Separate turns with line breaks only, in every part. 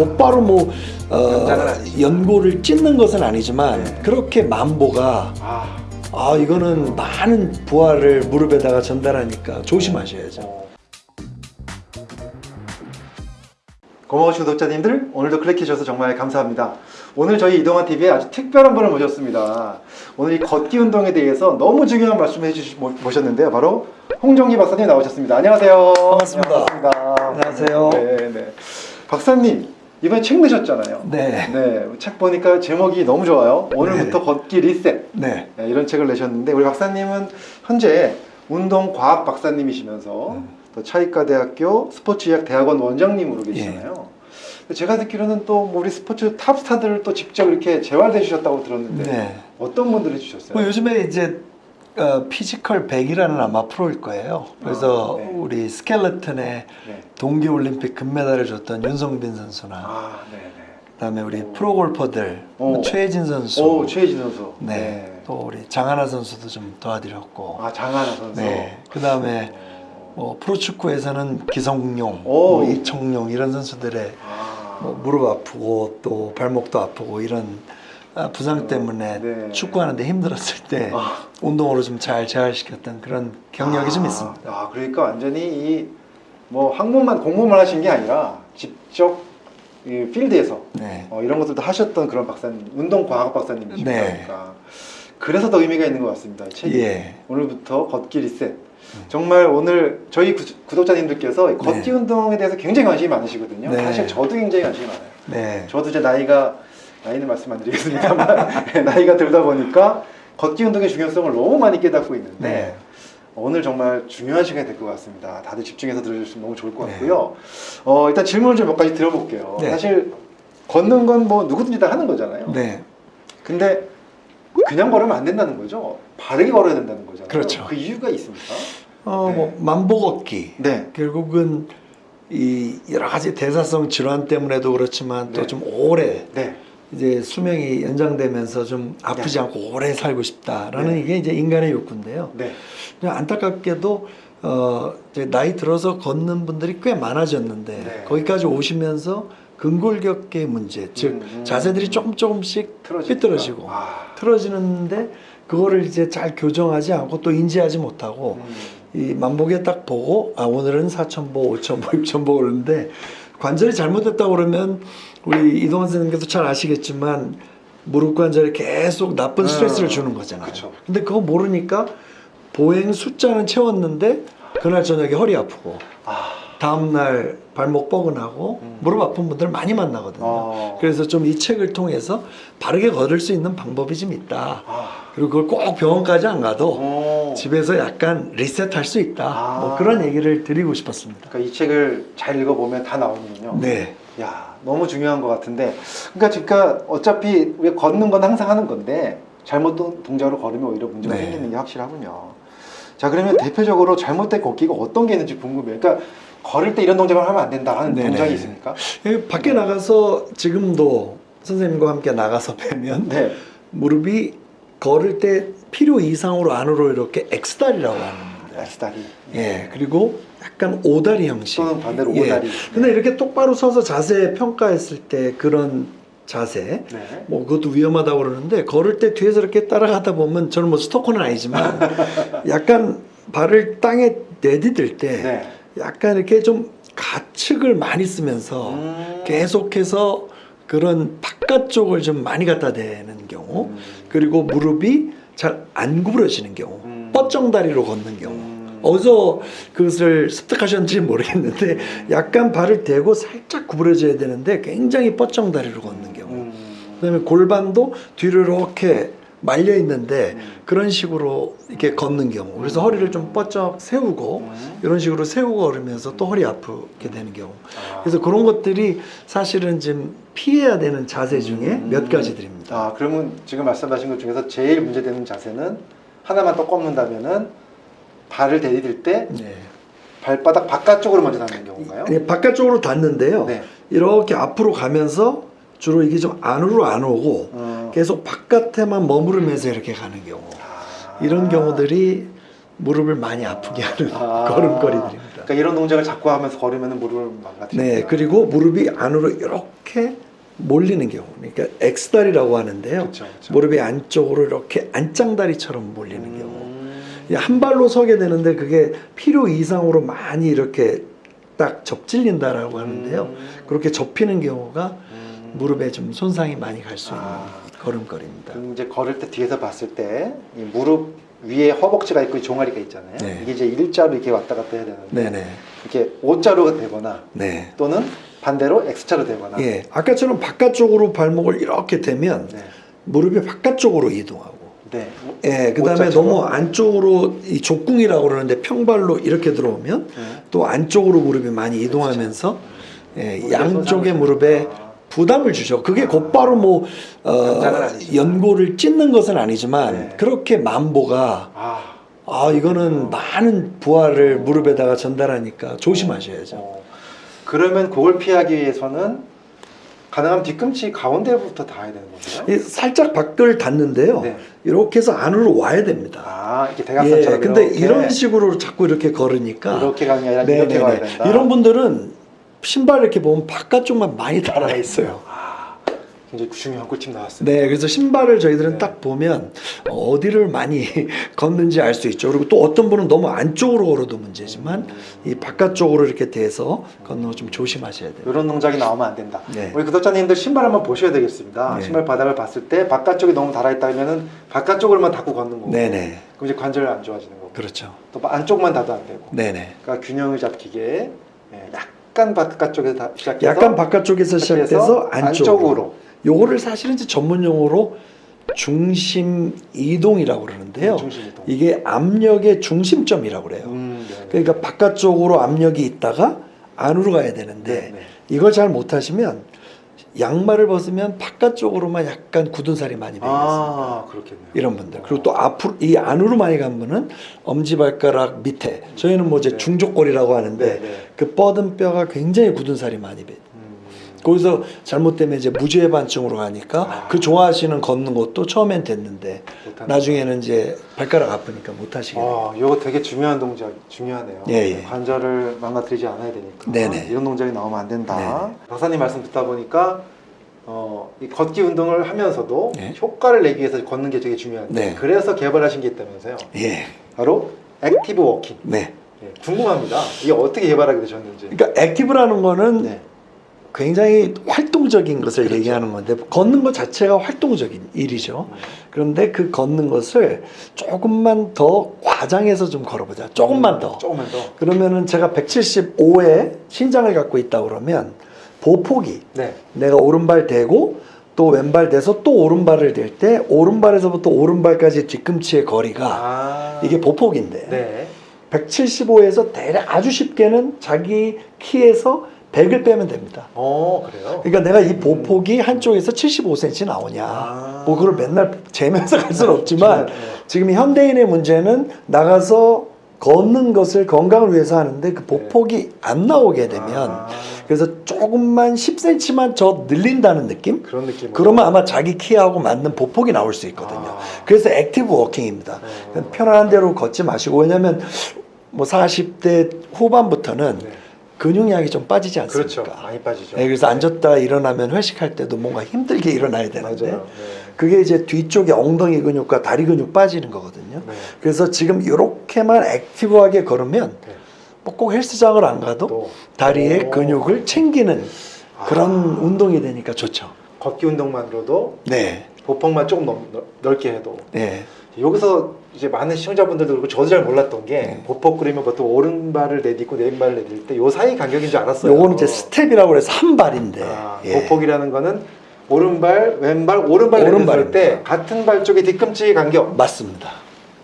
곧바로 뭐 어. 연고를 찢는 것은 아니지만
네.
그렇게 만보가
아,
아 이거는 많은 부하를 무릎에다가 전달하니까 조심하셔야죠.
어. 고마우신 구독자님들 오늘도 클릭해 주셔서 정말 감사합니다. 오늘 저희 이동환 TV에 아주 특별한 분을 모셨습니다. 오늘 이 걷기 운동에 대해서 너무 중요한 말씀을 해주시 모- 모셨는데요. 바로 홍정기 박사님 나오셨습니다. 안녕하세요.
반갑습니다.
반갑습니다.
안녕하세요.
네, 네. 박사님 이번에 책 내셨잖아요.
네.
네, 책 보니까 제목이 너무 좋아요. 오늘부터
네.
걷기 리셋.
네.
네, 이런 책을 내셨는데 우리 박사님은 현재 운동 과학 박사님이시면서
음.
또 차의과학대학교 스포츠의학 대학원 원장님으로 계시잖아요.
예.
제가 듣기로는 또 뭐 우리 스포츠 탑스타들을 또 직접 이렇게 재활해 주셨다고 들었는데
네.
어떤 분들이 주셨어요?
뭐 요즘에 이제 어, 피지컬 100이라는 아마 프로일 거예요. 그래서
아, 네.
우리 스켈레톤에
네.
동계올림픽 금메달을 땄던 윤성빈 선수나
아, 네, 네.
그다음에 우리
오.
프로골퍼들 뭐
오.
최혜진 선수,
오, 최혜진 선수.
네. 또 우리 장하나 선수도 좀 도와드렸고,
아, 장하나 선수.
네. 그다음에 뭐 프로축구에서는 기성용,
오.
뭐 이청용 이런 선수들의
아,
뭐 무릎 아프고 또 발목도 아프고 이런 아, 부상 때문에
네.
축구하는데 힘들었을 때
아.
운동으로 좀 잘 재활시켰던 그런 경력이 좀
아,
있습니다.
아, 그러니까 완전히 이뭐 학문만 공부만 하신 게 아니라 직접 이 필드에서
네.
어, 이런 것들도 하셨던 그런 박사님, 운동과학 박사님이시니까
네.
그래서 더 의미가 있는 것 같습니다. 이 책이
예.
오늘부터 걷기 리셋. 정말 오늘 저희 구, 구독자님들께서 이 걷기
네.
운동에 대해서 굉장히 관심이 많으시거든요.
네.
사실 저도 굉장히 관심이 많아요.
네.
저도 이제 나이가 나이는 말씀 안 드리겠습니다만 나이가 들다 보니까 걷기 운동의 중요성을 너무 많이 깨닫고 있는데
네.
오늘 정말 중요한 시간이 될 것 같습니다. 다들 집중해서 들어주시면 너무 좋을 것
네.
같고요. 어, 일단 질문을 좀 몇 가지 드려볼게요.
네.
사실 걷는 건 뭐 누구든지 다 하는 거잖아요.
네.
근데 그냥 걸으면 안 된다는 거죠. 바르게 걸어야 된다는 거잖아요.
그렇죠.
그 이유가 있습니까?
어,
네.
뭐 만보 걷기.
네.
결국은 이 여러 가지 대사성 질환 때문에도 그렇지만
네.
또좀 오래
네.
이제 수명이 연장되면서 좀 아프지
네.
않고 오래 살고 싶다라는
네.
이게 이제 인간의 욕구인데요.
네.
안타깝게도 어 나이 들어서 걷는 분들이 꽤 많아졌는데
네.
거기까지 오시면서 근골격계 문제, 즉
음, 음.
자세들이 조금 조금씩
틀어지니까.
삐뚤어지고
아.
틀어지는데 그거를 이제 잘 교정하지 않고 또 인지하지 못하고
음.
이 만보에 딱 보고 아 오늘은 4천보, 5천보, 6천보 그러는데 관절이 잘못됐다 그러면 우리 이동환 선생님께서 잘 아시겠지만 무릎 관절에 계속 나쁜
음,
스트레스를 주는 거잖아요.
그쵸.
근데 그거 모르니까 보행 숫자는 채웠는데 그날 저녁에 허리 아프고
아.
다음 날 발목 뻐근하고
음.
무릎 아픈 분들 많이 만나거든요.
어.
그래서 좀 이 책을 통해서 바르게 걸을 수 있는 방법이 좀 있다.
아.
그리고 그걸 꼭 병원까지 안 가도
오.
집에서 약간 리셋할 수 있다.
아.
뭐 그런 얘기를 드리고 싶었습니다.
그러니까 이 책을 잘 읽어보면 다 나오는군요.
네.
야, 너무 중요한 것 같은데. 그러니까, 그러니까 어차피 우리가 걷는 건 항상 하는 건데 잘못 동- 동작으로 걸으면 오히려 문제가
네.
생기는 게 확실하군요. 자, 그러면 대표적으로 잘못된 걷기가 어떤 게 있는지 궁금해요. 그러니까 걸을 때 이런 동작을 하면 안 된다는
네네.
동작이 있습니까?
여기 밖에 나가서 지금도 선생님과 함께 나가서 뵈면
네.
무릎이 걸을 때 필요 이상으로 안으로 이렇게 X다리라고 하는데
X다리.
예 그리고 약간 오다리 형식
또는 반대로
예.
오다리.
근데 이렇게 똑바로 서서 자세 평가했을 때 그런 자세
네.
뭐 그것도 위험하다고 그러는데 걸을 때 뒤에서 이렇게 따라가다 보면 저는 뭐 스토커는 아니지만 약간 발을 땅에 내디딜 때
네.
약간 이렇게 좀 가축을 많이 쓰면서
음.
계속해서 그런 바깥쪽을 좀 많이 갖다 대는 경우
음.
그리고 무릎이 잘 안 구부러지는 경우
음.
뻗정다리로 걷는 경우
음.
어디서 그것을 습득하셨는지 모르겠는데 약간 발을 대고 살짝 구부러져야 되는데 굉장히 뻗정 다리로 걷는 경우
음.
그 다음에 골반도 뒤로 이렇게 말려 있는데
음.
그런 식으로 이렇게 걷는 경우 그래서 허리를 좀 뻗쩍 세우고
음.
이런 식으로 세우고 걸으면서 또 허리 아프게 되는 경우
아.
그래서 그런 것들이 사실은 지금 피해야 되는 자세 중에
음.
몇 가지들입니다.
아, 그러면 지금 말씀하신 것 중에서 제일 문제되는 자세는 하나만 또 꺾는다면은 발을 내디딜 때
네.
발바닥 바깥쪽으로 먼저 닿는 경우인가요?
아니, 바깥쪽으로 닿는데요.
네.
이렇게 앞으로 가면서 주로 이게 좀 안으로 안 오고
어.
계속 바깥에만 머무르면서 이렇게 가는 경우
아.
이런 경우들이 무릎을 많이 아프게 하는
아.
걸음걸이들입니다.
그러니까 이런 동작을 자꾸 하면서 걸으면 무릎을 망가뜨린다.
네, 그리고 무릎이 안으로 이렇게 몰리는 경우. 그러니까 X다리라고 하는데요.
그렇죠, 그렇죠.
무릎이 안쪽으로 이렇게 안짱다리처럼 몰리는.
음.
한 발로 서게 되는데 그게 필요 이상으로 많이 이렇게 딱 접질린다라고 하는데요.
음.
그렇게 접히는 경우가
음.
무릎에 좀 손상이 많이 갈 수 있는
아.
걸음걸이입니다.
이제 걸을 때 뒤에서 봤을 때 이 무릎 위에 허벅지가 있고 이 종아리가 있잖아요.
네.
이게 이제 일자로 이렇게 왔다 갔다 해야 되는데
네네.
이렇게 O자로 되거나
네.
또는 반대로 X자로 되거나.
예, 아까처럼 바깥쪽으로 발목을 이렇게 대면
네.
무릎이 바깥쪽으로 이동하고,
네.
예, 그 다음에
O자처럼.
너무 안쪽으로 이 족궁이라고 그러는데 평발로 이렇게 들어오면
네.
또 안쪽으로 무릎이 많이 이동하면서 예,
무릎에
양쪽의 무릎에
아.
부담을 주죠. 그게 곧바로 뭐 어. 연골을 찢는 것은 아니지만
네.
그렇게 만보가
아.
아 이거는 많은 부하를 무릎에다가 전달하니까 조심하셔야죠.
어. 그러면 그걸 피하기 위해서는 가능하면 뒤꿈치 가운데부터 닿아야 되는 건가요?
이 살짝 밖을 닿는데요.
네.
이렇게 해서 안으로 와야 됩니다.
아, 이렇게
예,
대각선처럼
근데
이렇게.
이런 식으로 자꾸 이렇게 걸으니까
이렇게 가는 게 아니라
네,
이렇게
네,
가야
네.
된다.
이런 분들은 신발 이렇게 보면 바깥쪽만 많이 달아 있어요.
아, 굉장히 중요한 꿀팁 나왔습니다.
네, 그래서 신발을 저희들은
네.
딱 보면 어디를 많이 걷는지 알 수 있죠. 그리고 또 어떤 분은 너무 안쪽으로 걸어도 문제지만
음.
이 바깥쪽으로 이렇게 돼서 걷는 거 좀 조심하셔야 돼요.
이런 동작이 나오면 안 된다.
네.
우리 구독자님들 신발 한번 보셔야 되겠습니다.
네.
신발 바닥을 봤을 때 바깥쪽이 너무 달아있다면 은 바깥쪽으로만 닫고 걷는 거고.
네네,
그럼 이제 관절 안 좋아지는 거고.
그렇죠.
또 안쪽만 닫아도 안 되고.
네네.
그러니까 균형을 잡히게 예, 약간 바깥쪽에서 다- 시작해서
약간 바깥쪽에서 시작돼서 안쪽으로.
안쪽으로.
요거를 사실은 이제 전문 용어로 중심 이동이라고 그러는데요.
중심 이동.
이게 압력의 중심점이라고 그래요.
음, 네, 네.
그러니까 바깥쪽으로 압력이 있다가 안으로 가야 되는데
네, 네.
이걸 잘 못하시면 양말을 벗으면 바깥쪽으로만 약간 굳은 살이 많이 배겠습니다.
아, 그렇겠네요.
이런 분들 그리고 또 앞으로 이 안으로 많이 간 분은 엄지발가락 밑에 저희는 뭐 이제
네.
중족골이라고 하는데
네, 네.
그 뻗은 뼈가 굉장히 굳은 살이 많이 배.
음,
거기서 잘못되면 이제 무죄 반증으로 가니까
아.
그 좋아하시는 걷는 것도 처음엔 됐는데. 나중에는 이제 발가락 아프니까 못 하시게 돼요.
아, 이거 되게 중요한 동작, 중요하네요.
예, 예.
관절을 망가뜨리지 않아야 되니까.
네네.
이런 동작이 나오면 안 된다.
네네.
박사님 말씀 듣다 보니까 어, 이 걷기 운동을 하면서도
네.
효과를 내기 위해서 걷는 게 되게 중요한데
네.
그래서 개발하신 게 있다면서요.
예,
바로 active walking.
네.
예, 궁금합니다. 이게 어떻게 개발하게 되셨는지.
그러니까 active라는 거는
네.
굉장히 활동적인 것을
그렇죠.
얘기하는 건데 걷는 것 자체가 활동적인 일이죠. 그런데 그 걷는 것을 조금만 더 과장해서 좀 걸어보자. 조금만 더.
조금만 더.
그러면은 제가 175의 신장을 갖고 있다 그러면 보폭이
네.
내가 오른발 대고 또 왼발 대서 또 오른발을 댈 때 오른발에서부터 오른발까지 뒤꿈치의 거리가
아.
이게 보폭인데
네.
175에서 대략 아주 쉽게는 자기 키에서 100을 빼면 됩니다.
어, 그래요?
그러니까 내가 이 보폭이 한쪽에서 75cm 나오냐.
아.
뭐 그걸 맨날 재면서 갈 수는 없지만
네.
지금 현대인의 문제는 나가서 걷는 것을 건강을 위해서 하는데 그 보폭이 안 나오게 되면
아.
그래서 조금만 10cm만 더 늘린다는 느낌?
그런 느낌.
그러면 아마 자기 키하고 맞는 보폭이 나올 수 있거든요.
아.
그래서 active walking입니다.
네.
편안한 대로 걷지 마시고 왜냐면 뭐 40대 후반부터는
네.
근육량이 좀 빠지지 않습니까?
그렇죠. 많이 빠지죠.
네, 그래서 앉았다 일어나면 회식할 때도 뭔가 힘들게 일어나야 되는데
맞아요.
그게 이제 뒤쪽에 엉덩이 근육과 다리 근육 빠지는 거거든요.
네.
그래서 지금 이렇게만 active하게 걸으면
네.
뭐 꼭 헬스장을 안 가도
또.
다리의
오.
근육을 챙기는 그런
아.
운동이 되니까 좋죠.
걷기 운동만으로도
네,
보폭만 조금 넓- 넓게 해도
네,
여기서 이제 많은 시청자분들도 그렇고 저도 잘 몰랐던 게
네.
보폭 그러면 보통 오른발을 내딛고 왼발을 내딛을 때 요 사이 간격인 줄 알았어요.
요거는 이제 스텝이라고 해서 한 발인데
아,
예.
보폭이라는 거는 오른발, 왼발, 오른발 내딛을
오른발입니다.
때 같은 발 쪽의 뒤꿈치 간격
맞습니다.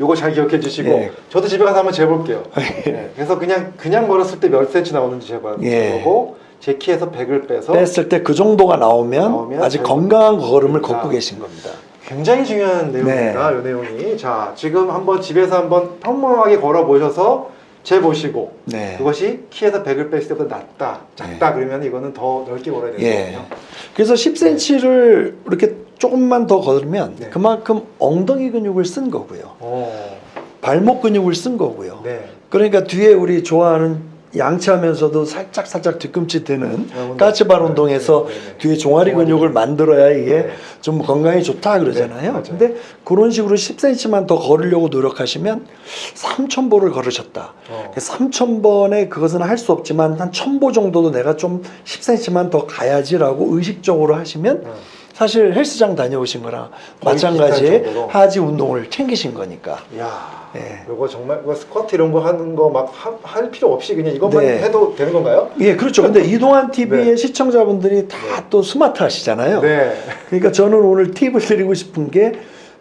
요거 잘 기억해 주시고
예.
저도 집에 가서 한번 재볼게요. 예. 그래서 그냥 그냥 걸었을 때 몇 센치 나오는지 재봐
예.
보고 제 키에서 100을 빼서
뺐을 때 그 정도가 나오면,
나오면 잘-
건강한 걸음을
자.
걷고 계신 겁니다.
굉장히 중요한 내용입니다. 이 내용이. 자, 지금 한번 집에서 한번 평범하게 걸어 보셔서 재 보시고
네.
그것이 키에서 100을 뺐을 때보다 낮다, 작다 그러면 이거는 더 넓게 걸어야
예.
되거든요.
그래서 10cm를 이렇게 조금만 더 걸으면
네.
그만큼 엉덩이 근육을 쓴 거고요.
어,
발목 근육을 쓴 거고요.
네.
그러니까 뒤에 우리 좋아하는 양치하면서도 살짝 살짝 뒤꿈치 드는
아.
까치발
네,
운동에서
네, 네, 네.
뒤에 종아리 근육을 만들어야 이게
네.
좀 건강에 좋다
네,
그러잖아요. 근데 그런 식으로 10cm만 더 걸으려고 노력하시면 3,000보를 걸으셨다.
어.
3,000번에 그것은 할 수 없지만 한 1,000보 정도도 내가 좀 10cm만 더 가야지라고 의식적으로 하시면
어.
사실 헬스장 다녀오신 거랑
정도로.
하지 운동을 챙기신 거니까.
야,
네.
이거 정말 이거 스쿼트 이런 거 하는 거 막 할 필요 없이 그냥 이것만
네.
해도 되는 건가요?
예, 그렇죠. 근데 이동환 TV의
네.
시청자분들이 다 또 스마트 하시잖아요.
네.
그러니까 저는 오늘 팁을 드리고 싶은 게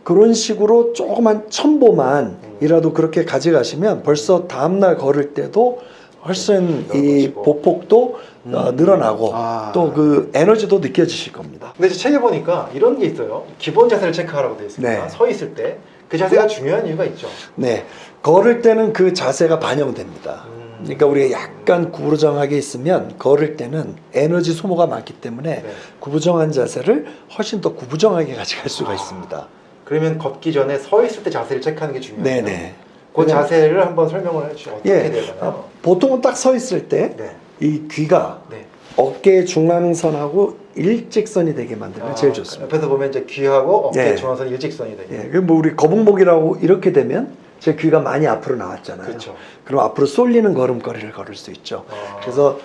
그런 식으로 조그만 첨보만이라도 그렇게 가져가시면 벌써 다음날 걸을 때도 훨씬 이
넓어지고.
보폭도 어, 늘어나고
아.
또그 에너지도 느껴지실 겁니다.
근데 책에 보니까 이런 게 있어요. 기본 자세를 체크하라고 되어 있습니다.
네.
서 있을 때 그 자세가 중요한 이유가 있죠.
네, 걸을 때는 그 자세가 반영됩니다.
음.
그러니까 우리가 약간 구부정하게 있으면 걸을 때는 에너지 소모가 많기 때문에
네.
구부정한 자세를 훨씬 더 구부정하게 가져갈
아.
수가 있습니다.
그러면 걷기 전에 서 있을 때 자세를 체크하는 게 중요해요.
네네.
그 자세를 한번 설명을 해주시죠. 어떻게
예,
되나요?
어, 보통은 딱 서 있을 때이
네.
귀가
네.
어깨 중앙선하고 일직선이 되게 만들면
아,
제일 좋습니다.
옆에서 보면 이제 귀하고 어깨
네.
중앙선 일직선이 되게.
예, 그뭐 우리 거북목이라고 이렇게 되면 제 귀가 많이 앞으로 나왔잖아요.
그렇죠.
럼 앞으로 쏠리는 걸음걸이를 걸을 수 있죠.
아.
그래서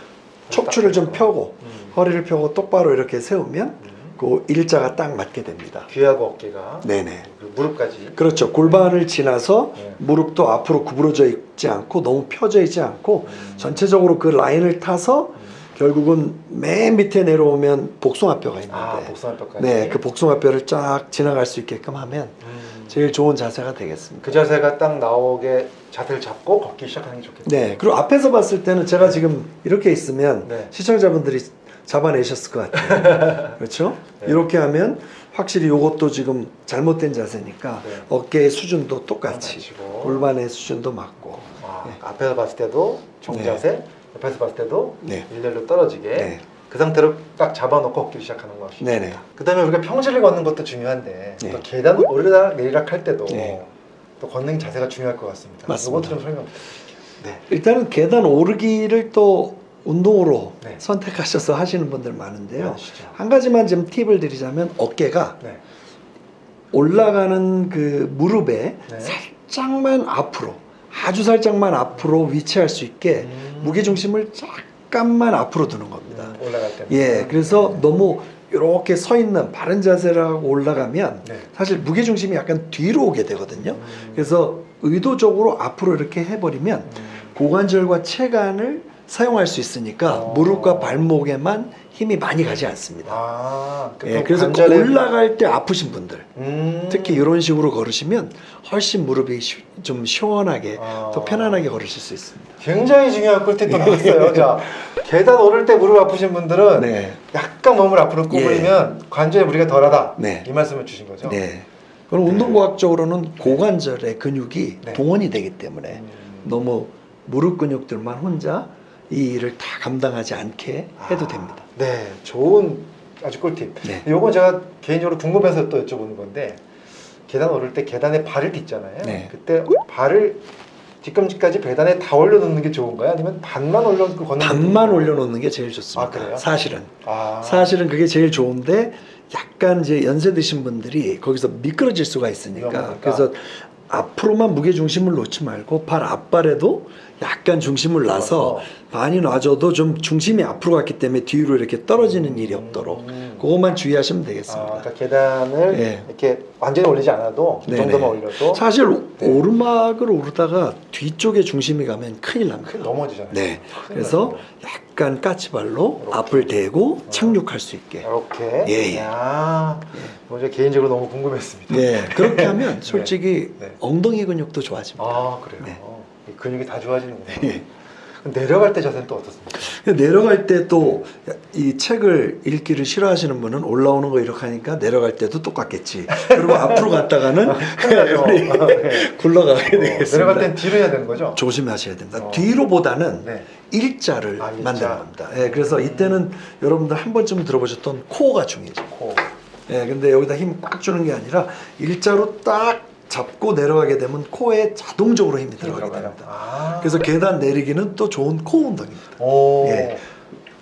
척추를 좀 펴고
음.
허리를 펴고 똑바로 이렇게 세우면
음.
그 일자가 딱 맞게 됩니다.
귀하고 어깨가
네네.
무릎까지.
그렇죠. 골반을 지나서
네.
무릎도 앞으로 구부러져 있지 않고 너무 펴져 있지 않고
음.
전체적으로 그 라인을 타서
음.
결국은 맨 밑에 내려오면 복숭아뼈가 있는데
아 복숭아뼈까지.
네, 그 복숭아뼈를 쫙 지나갈 수 있게끔 하면
음.
제일 좋은 자세가 되겠습니다.
그 자세가 딱 나오게 자세를 잡고 걷기 시작하는 게 좋겠네요.
네, 그리고 앞에서 봤을 때는 제가 지금 이렇게 있으면
네.
시청자분들이 잡아내셨을 것 같아요. 그렇죠?
네.
이렇게 하면 확실히 이것도 지금 잘못된 자세니까
네.
어깨의 수준도 똑같이. 골반의 수준도 맞고
아,
네.
앞에서 봤을 때도 정자세, 옆에서 봤을 때도
네.
일렬로 떨어지게
네.
그 상태로 딱 잡아놓고 걷기를 시작하는 것이
네네.
그다음에 우리가 평지를 걷는 것도 중요한데
네.
또 계단 오르락 내리락 할 때도
네.
또 걷는 자세가 중요할 것 같습니다.
맞습니다.
이것도 좀 설명 부탁드릴게요. 네.
일단은 계단 오르기를 또 운동으로
네.
선택하셔서 하시는 분들 많은데요.
하시죠.
한 가지만 좀 팁을 드리자면 어깨가
네.
올라가는 그 무릎에
네.
살짝만 앞으로 아주 살짝만 앞으로 위치할 수 있게
음.
무게 중심을 잠깐만 앞으로 두는 겁니다.
음, 올라갈 때.
예, 그래서 너무 이렇게 서 있는 바른 자세를 하고 올라가면
네.
사실 무게 중심이 약간 뒤로 오게 되거든요.
음.
그래서 의도적으로 앞으로 이렇게 해버리면
음.
고관절과 체관을 사용할 수 있으니까
어.
무릎과 발목에만 힘이 많이 가지 않습니다.
아, 그
예, 그래서
관절에-
올라갈 때 아프신 분들
음.
특히 이런 식으로 걸으시면 훨씬 무릎이 시- 좀 시원하게
아.
더 편안하게 걸으실 수 있습니다.
굉장히 중요한 꿀팁 또 나왔어요. 자, 계단 오를 때 무릎 아프신 분들은
네.
약간 몸을 앞으로 구부리면 관절에 무리가 덜하다.
네.
이 말씀을 주신 거죠.
네. 그럼 운동과학적으로는 고관절의 근육이
네.
동원이 되기 때문에
음.
너무 무릎 근육들만 혼자 이 일을 다 감당하지 않게 해도
아,
됩니다.
네, 좋은 아주 꿀팁.
네.
요건 제가 개인적으로 궁금해서 또 여쭤보는 건데 계단 오를 때 계단에 발을 딛잖아요.
네.
그때 발을 뒤꿈치까지 계단에 다 올려놓는 게 좋은가요? 아니면 반만 올려놓고 걷는 게
반만? 올려놓는 게 제일 좋습니다.
아?
사실은
아,
사실은 그게 제일 좋은데 약간 이제 연세 드신 분들이 거기서 미끄러질 수가 있으니까. 그래서 앞으로만 무게 중심을 놓지 말고 발 앞발에도 약간 중심을 놔서
놔서.
반이 놔줘도 좀 중심이 앞으로 갔기 때문에 뒤로 이렇게 떨어지는 일이 없도록
음.
그것만 주의하시면
아,
되겠습니다.
그러니까 계단을
네.
이렇게 완전히 올리지 않아도 이
네네.
정도만 올려도
사실
네.
오르막을 오르다가 뒤쪽에 중심이 가면 큰일 납니다.
큰 넘어지잖아요.
네.
큰일
그래서. 약간 까치발로
이렇게.
앞을 대고 착륙할 수 있게.
이렇게.
예, 예.
야, 먼저 개인적으로 너무 궁금했습니다.
네, 그렇게 하면 솔직히
네.
엉덩이 근육도 좋아집니다.
아 그래요.
네.
이 근육이 다 좋아지는구나.
예.
그럼 내려갈 때 자세는 또 어떻습니까?
내려갈 때 또 이 책을 읽기를 싫어하시는 분은 올라오는 거 이렇게 하니까 내려갈 때도 똑같겠지. 그리고 앞으로 갔다가는 우리
아, 네.
굴러가게
어,
되겠습니다.
내려갈 땐 뒤로 해야 되는 거죠?
조심하셔야 됩니다.
어.
뒤로보다는
네.
일자를
아, 일자.
만드는 겁니다. 예, 그래서 이때는 여러분들 한 번쯤 들어보셨던 코어가 중요해요.
코.
예, 근데 여기다 힘 꽉 주는 게 아니라 일자로 딱 잡고 내려가게 되면 코에 자동적으로 힘이 들어가게. 됩니다.
아.
그래서 계단 내리기는 또 좋은 코 운동입니다.
오.
예.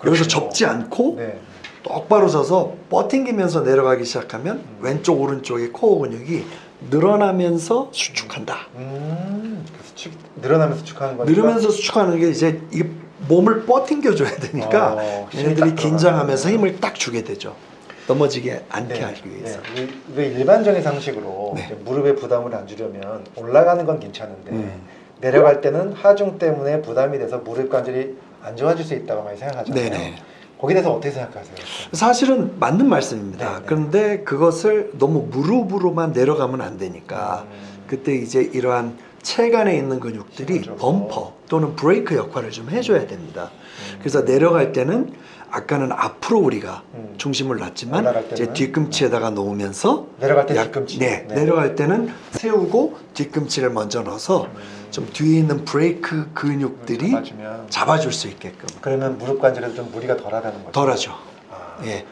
여기서 접지 않고
네.
똑바로 서서 버팅기면서 내려가기 시작하면 왼쪽 오른쪽의 코어 근육이 늘어나면서 수축한다.
음. 그래서 축 늘어나면서 축하는 거니까.
늘으면서 수축하는 게 이제 이게 몸을 버팅겨줘야 되니까
어,
얘네들이. 긴장하면서 힘을 딱 주게 되죠. 넘어지게 않게
네.
하기 위해서.
네. 이- 왜 일반적인 상식으로
네.
무릎에 부담을 안 주려면 올라가는 건 괜찮은데
음.
내려갈 때는 하중 때문에 부담이 돼서 무릎 관절이 안 좋아질 수 있다고 많이 생각하잖아요.
네네.
거기에 대해서 어떻게 생각하세요?
사실은 맞는 말씀입니다.
네, 네.
그런데 그것을 너무 무릎으로만 내려가면 안 되니까
음.
그때 이제 이러한 체간에 있는 근육들이. 범퍼 또는 브레이크 역할을 좀 해줘야 됩니다.
음.
그래서 내려갈 때는 아까는 앞으로 우리가
음.
중심을 놨지만 이제? 뒤꿈치에다가 놓으면서
내려갈 때
약-
뒤꿈치.
네,
네.
내려갈 때는 세우고 뒤꿈치를 먼저 넣어서
음.
좀 뒤에 있는 브레이크 근육들이
잡아주면
잡아줄 수 있게끔
그러면 무릎 관절에도 좀 무리가 덜하다는 거죠.
덜하죠.
아,
예.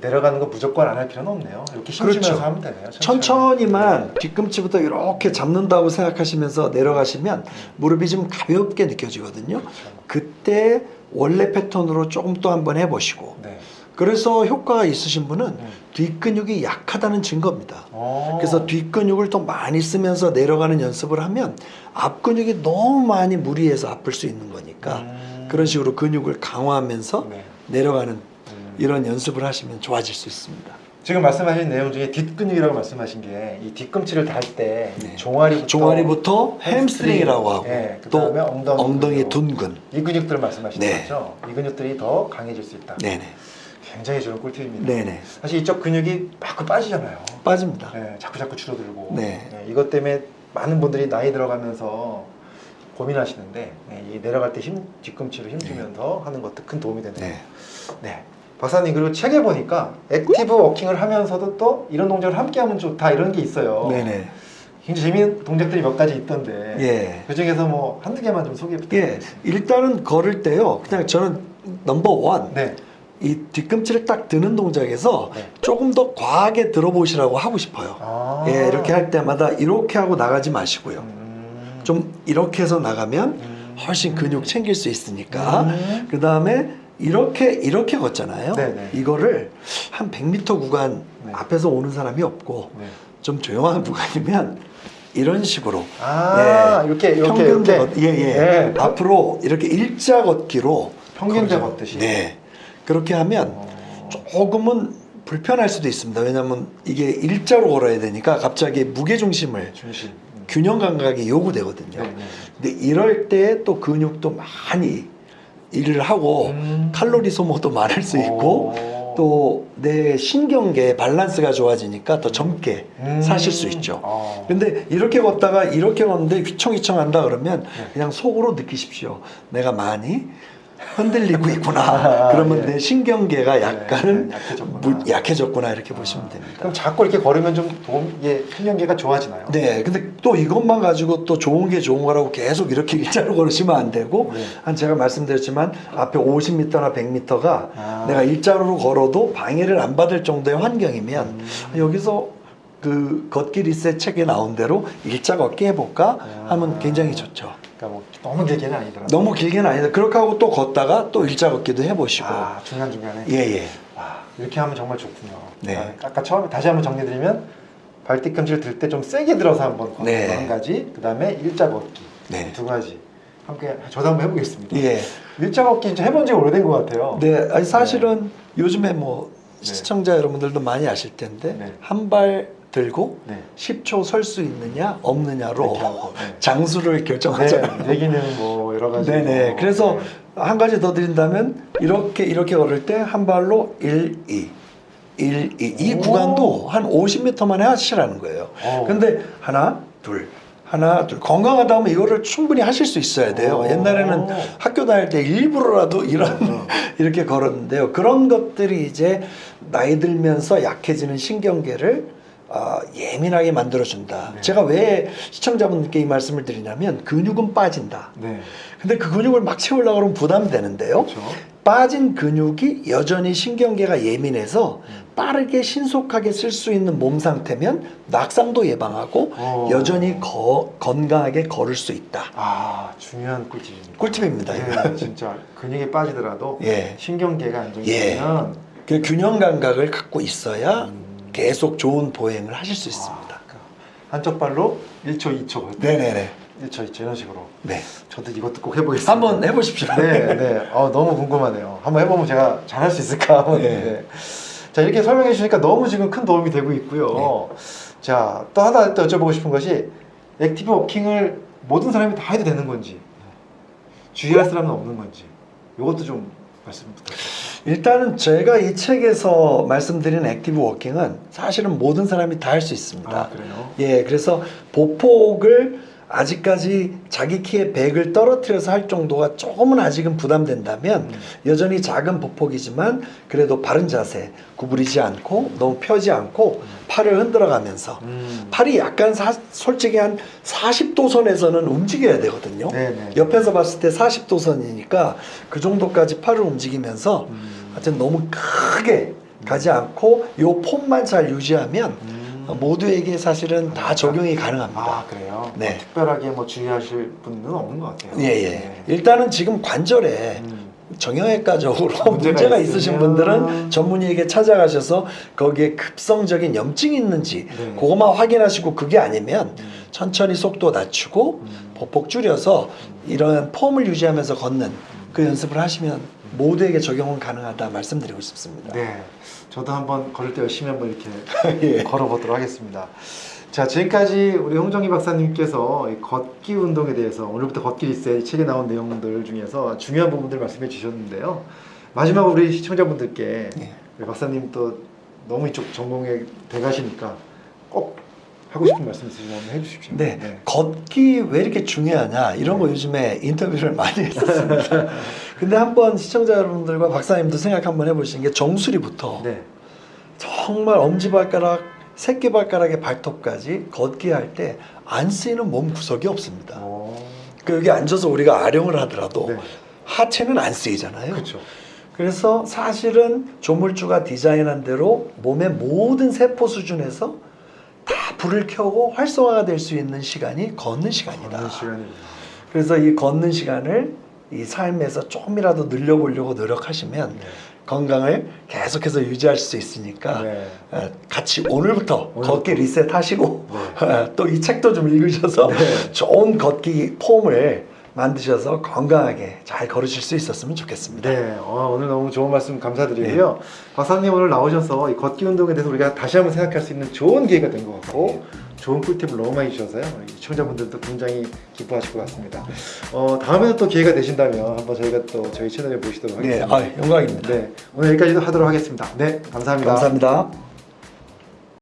내려가는 거 무조건 안 할 필요는 없네요. 이렇게
그렇죠.
힘주면서 하면 되네요.
천천히만 뒤꿈치부터 이렇게 잡는다고 생각하시면서 내려가시면 무릎이 좀 가볍게 느껴지거든요.
그렇죠.
그때 원래 패턴으로 조금 또 한번 해보시고
네.
그래서 효과가 있으신 분은
음.
뒷근육이 약하다는 증거입니다.
어.
그래서 뒷근육을 더 많이 쓰면서 내려가는 연습을 하면 앞근육이 너무 많이 무리해서 아플 수 있는 거니까
음.
그런 식으로 근육을 강화하면서
네.
내려가는
음.
이런 연습을 하시면 좋아질 수 있습니다.
지금 말씀하신 내용 중에 뒷근육이라고 말씀하신 게 이 뒤꿈치를 달 때
네.
종아리부터
종아리부터 햄스트링이라고 하고
네,
또
그다음에 엉덩이,
엉덩이. 둔근.
이 근육들을 말씀하시는
네.
거죠. 이 근육들이 더 강해질 수 있다.
네네.
굉장히 좋은 꿀팁입니다.
네네.
사실 이쪽 근육이 자꾸 빠지잖아요.
빠집니다.
네, 자꾸 자꾸 줄어들고.
네.
이것 때문에 많은 분들이 나이 들어가면서 고민하시는데 네, 이 내려갈 때 힘 뒤꿈치로 힘주면서 하는 것도 큰 도움이 되네요.
네.
네. 박사님 그리고 책에 보니까 active walking을 하면서도 또 이런 동작을 함께 하면 좋다 이런 게 있어요.
네네.
굉장히 재미있는 동작들이 몇 가지 있던데
예.
그 중에서 뭐 한두 개만 좀 소개
예.
부탁드립니다.
일단은 걸을 때요. 그냥 저는 넘버 원.
네.
이 뒤꿈치를 딱 드는 동작에서
네.
조금 더 과하게 들어보시라고 하고 싶어요.
아.
예, 이렇게 할 때마다 이렇게 하고 나가지 마시고요.
음.
좀 이렇게 해서 나가면
음.
훨씬 근육 챙길 수 있으니까.
음.
그 다음에 이렇게 이렇게 걷잖아요.
네네.
이거를 한 100m 구간
네.
앞에서 오는 사람이 없고
네.
좀 조용한 구간이면 이런 식으로
아 이렇게 이렇게
평균대 걷, 예, 예.
네.
앞으로 이렇게 일자 걷기로
평균대. 걷듯이.
네. 그렇게 하면
어.
조금은 불편할 수도 있습니다. 왜냐하면 이게 일자로 걸어야 되니까 갑자기 무게 중심을
중심. 음.
균형 감각이 요구되거든요.
네, 네.
근데 이럴 때 또 근육도 많이 일을 하고
음.
칼로리 소모도 많을 수 있고
오.
또내 신경계 밸런스가 좋아지니까 더 젊게
음.
사실 수 있죠.
어.
근데 이렇게 걷다가 이렇게 걷는데 휘청휘청 한다 그러면
네.
그냥 속으로 느끼십시오. 내가 많이 흔들리고 있구나.
아,
그러면
예.
내 신경계가 약간은
네, 약해졌구나.
이렇게 보시면 됩니다.
그럼 자꾸 이렇게 걸으면 좀 도움, 예, 신경계가 좋아지나요?
네, 근데 또 이것만 가지고 또 좋은 게 좋은 거라고 계속 이렇게 일자로 걸으시면 안 되고
네.
한 제가 말씀드렸지만 앞에 50m나 100m가
아.
내가 일자로 걸어도 방해를 안 받을 정도의 환경이면
음.
여기서 그 걷기 리셋 책에 나온 대로 일자 걷기 해볼까
아.
하면 굉장히 좋죠.
그러니까 뭐 너무 길게는 아니더라고요.
너무 길게는 아니다. 그렇게 하고 또 걷다가 또 일자 걷기도 해보시고.
아, 중간 중간에.
예 예.
와, 이렇게 하면 정말 좋군요.
네.
아, 아까 처음에 다시 한번 정리드리면 발 뒤 꿈치를 들 때 좀 세게 들어서 한번 걷는
네.
거한 가지, 그 다음에 일자 걷기
네.
두 가지 함께 저도 한번 해보겠습니다.
예.
일자 걷기 이제 해본 지 오래된 것 같아요.
네, 아니 사실은 요즘에 뭐
네.
시청자 여러분들도 많이 아실 텐데
네.
한발 들고
네.
10초 설 수 있느냐 없느냐로
네.
장수를
네,
결정하잖아요.
얘기는 뭐 여러 가지.
네네.
뭐,
그래서
네.
한 가지 더 드린다면 이렇게 이렇게 걸을 때 한 발로 1, 2, 1, 2. 이
오.
구간도 한 50m만에 하시라는 거예요.
어.
근데 하나, 둘, 하나, 둘. 건강하다 하면 이거를 충분히 하실 수 있어야 돼요.
오.
옛날에는 학교 다닐 때 일부러라도 이런
어.
이렇게 걸었는데요. 그런 것들이 이제 나이 들면서 약해지는 신경계를 아, 예민하게 만들어준다.
네.
제가 왜 시청자분께 이 말씀을 드리냐면 근육은 빠진다.
네.
근데 그 근육을 막 채우려고 그러면 부담이 되는데요.
그렇죠.
빠진 근육이 여전히 신경계가 예민해서 빠르게 신속하게 쓸 수 있는 몸 상태면 낙상도 예방하고
어.
여전히 거- 건강하게 걸을 수 있다.
아 중요한 꿀팁입니다.
꿀팁입니다.
네, 진짜 근육이 빠지더라도
예.
신경계가 안정되면
그 균형 감각을 갖고 있어야
음.
계속 좋은 보행을 하실 수 있습니다.
아, 그러니까 한쪽 발로 1초, 2초,
네네네.
1초, 2초 이런 식으로.
네.
저도 이것도 꼭 해보겠습니다.
한번 해보십시오.
네, 네. 어, 너무 궁금하네요. 한번 해보면 제가 잘할 수 있을까?
네.
네. 자 이렇게 설명해 주시니까 너무 지금 큰 도움이 되고 있고요. 자 또 하나 또 여쭤보고 싶은 것이 active walking을 모든 사람이 다 해도 되는 건지 주의할 사람은 없는 건지 이것도 좀 말씀 부탁드립니다.
일단은 제가 이 책에서 말씀드린 active walking은 사실은 모든 사람이 다 할 수 있습니다.
아 그래요?
예, 그래서 보폭을 아직까지 자기 키의 100을 떨어뜨려서 할 정도가 조금은 아직은 부담된다면
음.
여전히 작은 보폭이지만 그래도 바른 자세 구부리지 않고 너무 펴지 않고 팔을 흔들어 가면서
음.
팔이 약간 사- 솔직히 한 40도 선에서는 움직여야 되거든요.
네네.
옆에서 봤을 때 40도 선이니까 그 정도까지 팔을 움직이면서
음.
하여튼 너무 크게 가지 않고 요 폼만 잘 유지하면
음.
모두에게 사실은 다 적용이 가능합니다.
아 그래요?
네.
뭐 특별하게 뭐 주의하실 분은 없는 것 같아요.
예, 예.
네.
일단은 지금 관절에
음.
정형외과적으로
문제가
문제가, 있으신 분들은 전문의에게 찾아가셔서 거기에 급성적인 염증이 있는지
네.
그것만 확인하시고 그게 아니면
음.
천천히 속도 낮추고
음.
보폭 줄여서 이런 폼을 유지하면서 걷는 그 연습을 하시면 모두에게 적용은 가능하다 말씀드리고 싶습니다.
네, 저도 한번 걸을 때 열심히 한번 이렇게
예.
걸어보도록 하겠습니다. 자, 지금까지 우리 홍정희 박사님께서 이 걷기 운동에 대해서 오늘부터 걷기 리셋 이 책에 나온 내용들 중에서 중요한 부분들 말씀해 주셨는데요. 마지막으로 우리 시청자분들께
예.
우리 박사님 또 너무 이쪽 전공에 돼가시니까 꼭 하고 싶은 말씀 있으시면 해주십시오.
네, 걷기 왜 이렇게 중요하냐 이런 거 요즘에 인터뷰를 많이 했었습니다. 근데 한번 시청자 여러분들과 박사님도 생각 한번 해보시는 게 정수리부터
네.
정말 엄지발가락, 새끼발가락의 발톱까지 걷기 할 때 안 쓰이는 몸 구석이 없습니다.
오.
그 여기 앉아서 우리가 아령을 하더라도
네.
하체는 안 쓰이잖아요.
그렇죠.
그래서 사실은 조물주가 디자인한 대로 몸의 모든 세포 수준에서 다 불을 켜고 활성화가 될 수 있는 시간이 걷는 시간이다.
걷는 시간입니다.
그래서 이 걷는 시간을 이 삶에서 조금이라도 늘려보려고 노력하시면
네.
건강을 계속해서 유지할 수 있으니까
네.
어, 같이 오늘부터
오늘부터.
걷기 리셋 하시고
네.
또이 책도 좀 읽으셔서
네.
좋은 걷기 폼을 만드셔서 건강하게 잘 걸으실 수 있었으면 좋겠습니다.
네, 어, 오늘 너무 좋은 말씀 감사드리고요. 박사님 오늘 나오셔서 이 걷기 운동에 대해서 우리가 다시 한번 생각할 수 있는 좋은 기회가 된 것 같고 좋은 꿀팁을 너무 많이 주셔서요. 이 시청자분들도 굉장히 기뻐하실 것 같습니다. 어, 다음에도 또 기회가 되신다면 한번 저희가 또 저희 채널에 모시도록
네,
하겠습니다.
아, 영광입니다.
네, 오늘 여기까지 하도록 하겠습니다. 네, 감사합니다.
감사합니다.